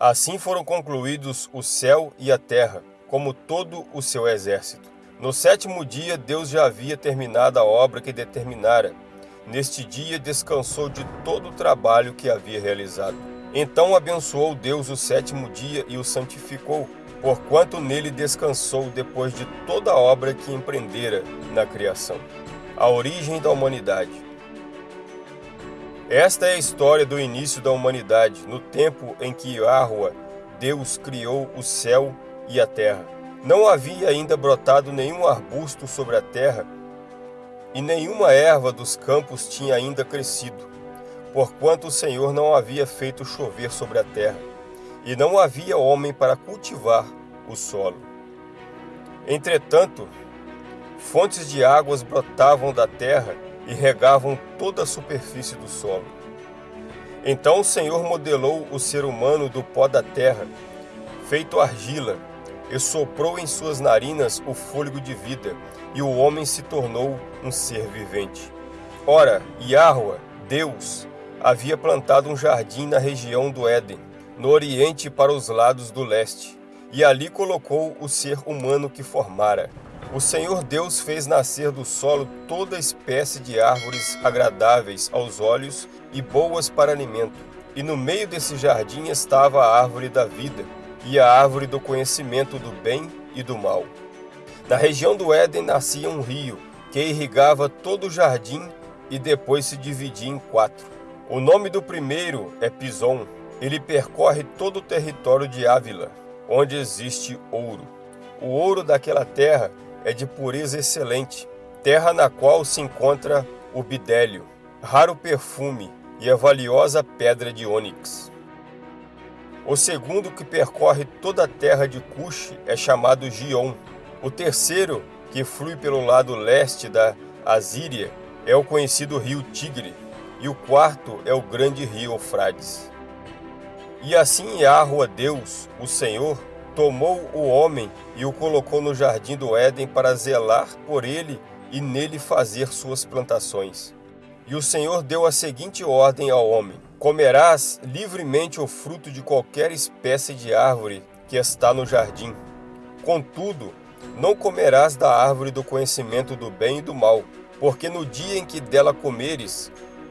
Assim foram concluídos o céu e a terra, como todo o seu exército. No sétimo dia, Deus já havia terminado a obra que determinara. Neste dia, descansou de todo o trabalho que havia realizado. Então abençoou Deus o sétimo dia e o santificou, porquanto nele descansou depois de toda a obra que empreendera na criação. A origem da humanidade. Esta é a história do início da humanidade, no tempo em que Yahweh, Deus, criou o céu e a terra. Não havia ainda brotado nenhum arbusto sobre a terra, e nenhuma erva dos campos tinha ainda crescido, porquanto o Senhor não havia feito chover sobre a terra, e não havia homem para cultivar o solo. Entretanto, fontes de águas brotavam da terra, e regavam toda a superfície do solo. Então o Senhor modelou o ser humano do pó da terra, feito argila, e soprou em suas narinas o fôlego de vida, e o homem se tornou um ser vivente. Ora, Yahweh, Deus, havia plantado um jardim na região do Éden, no oriente para os lados do leste, e ali colocou o ser humano que formara. O Senhor Deus fez nascer do solo toda espécie de árvores agradáveis aos olhos e boas para alimento. E no meio desse jardim estava a árvore da vida e a árvore do conhecimento do bem e do mal. Na região do Éden nascia um rio que irrigava todo o jardim e depois se dividia em quatro. O nome do primeiro é Pison. Ele percorre todo o território de Ávila, onde existe ouro. O ouro daquela terra é de pureza excelente, terra na qual se encontra o bidélio, raro perfume e a valiosa pedra de ônix. O segundo que percorre toda a terra de Cush é chamado Gion. O terceiro, que flui pelo lado leste da Assíria, é o conhecido rio Tigre, e o quarto é o grande rio Eufrates. E assim Yahweh Deus, o Senhor, tomou o homem e o colocou no jardim do Éden para zelar por ele e nele fazer suas plantações. E o Senhor deu a seguinte ordem ao homem: Comerás livremente o fruto de qualquer espécie de árvore que está no jardim. Contudo, não comerás da árvore do conhecimento do bem e do mal, porque no dia em que dela comeres,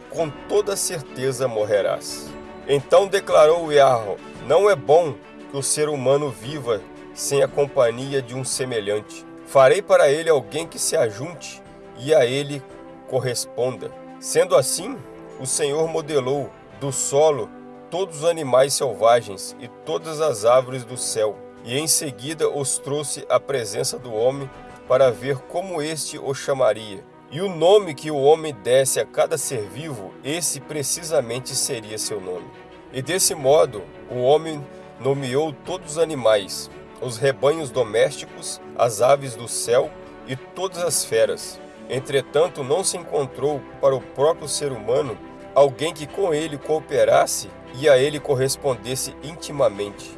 com toda certeza morrerás. Então declarou Yahweh: Não é bom que o ser humano viva sem a companhia de um semelhante. Farei para ele alguém que se ajunte e a ele corresponda. Sendo assim, o Senhor modelou do solo todos os animais selvagens e todas as árvores do céu, e em seguida os trouxe à presença do homem para ver como este o chamaria. E o nome que o homem desse a cada ser vivo, esse precisamente seria seu nome. E desse modo, o homem nomeou todos os animais, os rebanhos domésticos, as aves do céu e todas as feras. Entretanto, não se encontrou para o próprio ser humano alguém que com ele cooperasse e a ele correspondesse intimamente.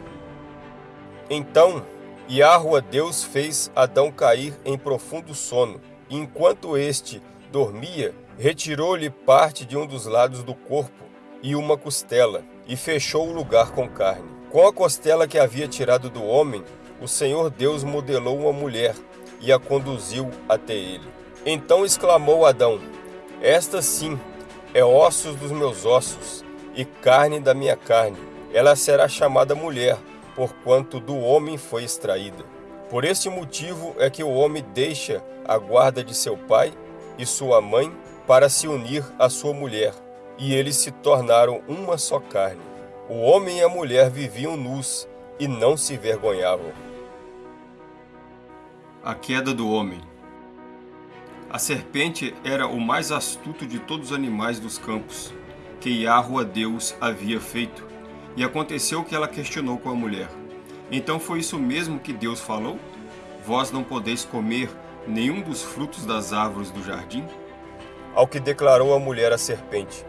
Então, Yahweh Deus fez Adão cair em profundo sono, e enquanto este dormia, retirou-lhe parte de um dos lados do corpo e uma costela, e fechou o lugar com carne. Com a costela que havia tirado do homem, o Senhor Deus modelou uma mulher e a conduziu até ele. Então exclamou Adão: Esta sim é ossos dos meus ossos e carne da minha carne. Ela será chamada mulher, porquanto do homem foi extraída. Por este motivo é que o homem deixa a guarda de seu pai e sua mãe para se unir à sua mulher, e eles se tornaram uma só carne. O homem e a mulher viviam nus e não se vergonhavam. A queda do homem A serpente era o mais astuto de todos os animais dos campos, que Yahweh Deus havia feito, e aconteceu que ela questionou com a mulher. Então foi isso mesmo que Deus falou? Vós não podeis comer nenhum dos frutos das árvores do jardim? Ao que declarou a mulher à serpente,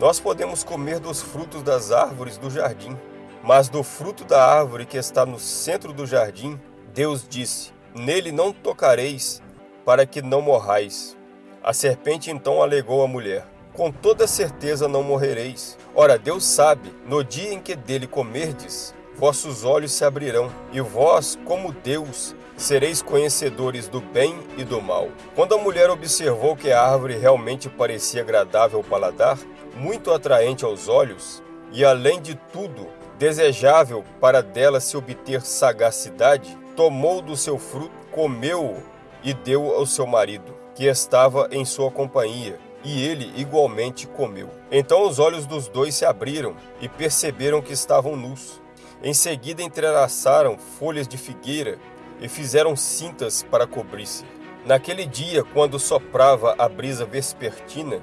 nós podemos comer dos frutos das árvores do jardim, mas do fruto da árvore que está no centro do jardim, Deus disse: Nele não tocareis, para que não morrais. A serpente então alegou à mulher: Com toda certeza não morrereis. Ora, Deus sabe, no dia em que dele comerdes, vossos olhos se abrirão, e vós, como Deus, sereis conhecedores do bem e do mal. Quando a mulher observou que a árvore realmente parecia agradável ao paladar, muito atraente aos olhos, e além de tudo, desejável para dela se obter sagacidade, tomou do seu fruto, comeu-o e deu ao seu marido, que estava em sua companhia, e ele igualmente comeu. Então os olhos dos dois se abriram e perceberam que estavam nus. Em seguida entrelaçaram folhas de figueira e fizeram cintas para cobrir-se. Naquele dia, quando soprava a brisa vespertina,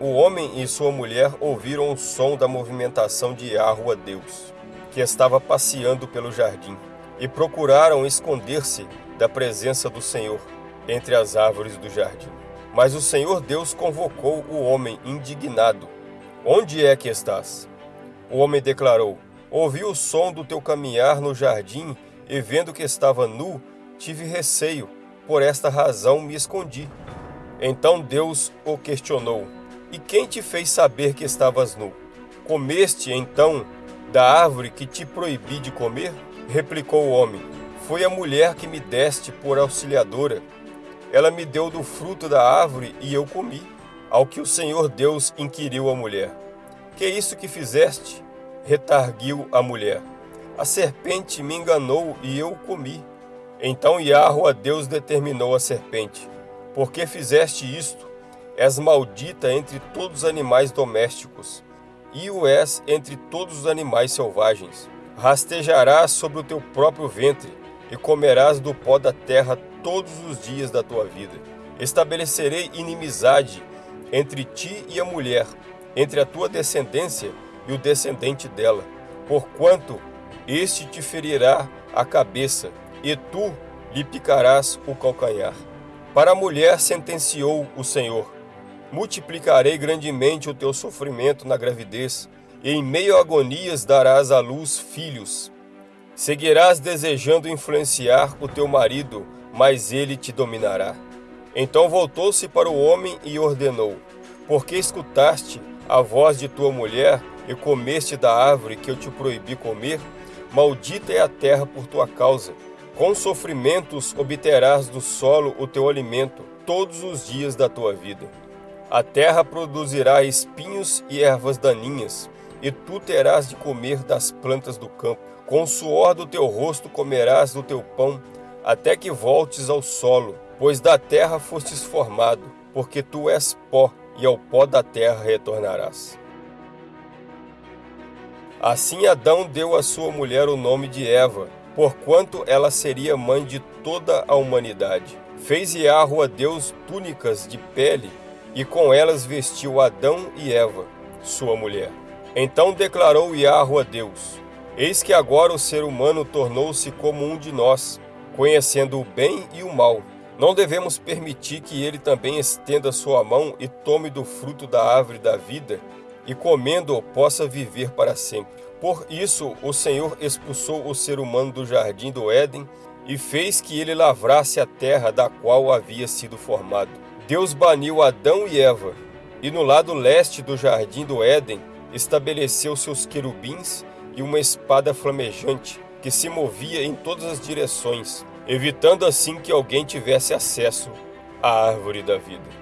o homem e sua mulher ouviram o som da movimentação de Yahweh Deus, que estava passeando pelo jardim, e procuraram esconder-se da presença do Senhor entre as árvores do jardim. Mas o Senhor Deus convocou o homem indignado. Onde é que estás? O homem declarou: Ouvi o som do teu caminhar no jardim e vendo que estava nu, tive receio, por esta razão me escondi. Então Deus o questionou: E quem te fez saber que estavas nu? Comeste então da árvore que te proibi de comer? Replicou o homem: Foi a mulher que me deste por auxiliadora. Ela me deu do fruto da árvore e eu comi. Ao que o Senhor Deus inquiriu a mulher: Que é isso que fizeste? Retarguiu a mulher. A serpente me enganou e eu comi. Então Yahweh Deus determinou a serpente: Por que fizeste isto? És maldita entre todos os animais domésticos, e o és entre todos os animais selvagens. Rastejarás sobre o teu próprio ventre, e comerás do pó da terra todos os dias da tua vida. Estabelecerei inimizade entre ti e a mulher, entre a tua descendência e o descendente dela, porquanto este te ferirá a cabeça, e tu lhe picarás o calcanhar. Para a mulher sentenciou o Senhor: Multiplicarei grandemente o teu sofrimento na gravidez, e em meio a agonias darás à luz filhos. Seguirás desejando influenciar o teu marido, mas ele te dominará. Então voltou-se para o homem e ordenou: Porque escutaste a voz de tua mulher e comeste da árvore que eu te proibi comer? Maldita é a terra por tua causa. Com sofrimentos obterás do solo o teu alimento todos os dias da tua vida. A terra produzirá espinhos e ervas daninhas, e tu terás de comer das plantas do campo. Com o suor do teu rosto comerás do teu pão, até que voltes ao solo, pois da terra fostes formado, porque tu és pó, e ao pó da terra retornarás. Assim Adão deu à sua mulher o nome de Eva, porquanto ela seria mãe de toda a humanidade. Fez Yahweh a Deus túnicas de pele, e com elas vestiu Adão e Eva, sua mulher. Então declarou Yahweh a Deus, Eis que agora o ser humano tornou-se como um de nós, conhecendo o bem e o mal. Não devemos permitir que ele também estenda sua mão e tome do fruto da árvore da vida, e comendo-o possa viver para sempre. Por isso o Senhor expulsou o ser humano do jardim do Éden e fez que ele lavrasse a terra da qual havia sido formado. Deus baniu Adão e Eva, e no lado leste do jardim do Éden estabeleceu seus querubins e uma espada flamejante que se movia em todas as direções, evitando assim que alguém tivesse acesso à árvore da vida.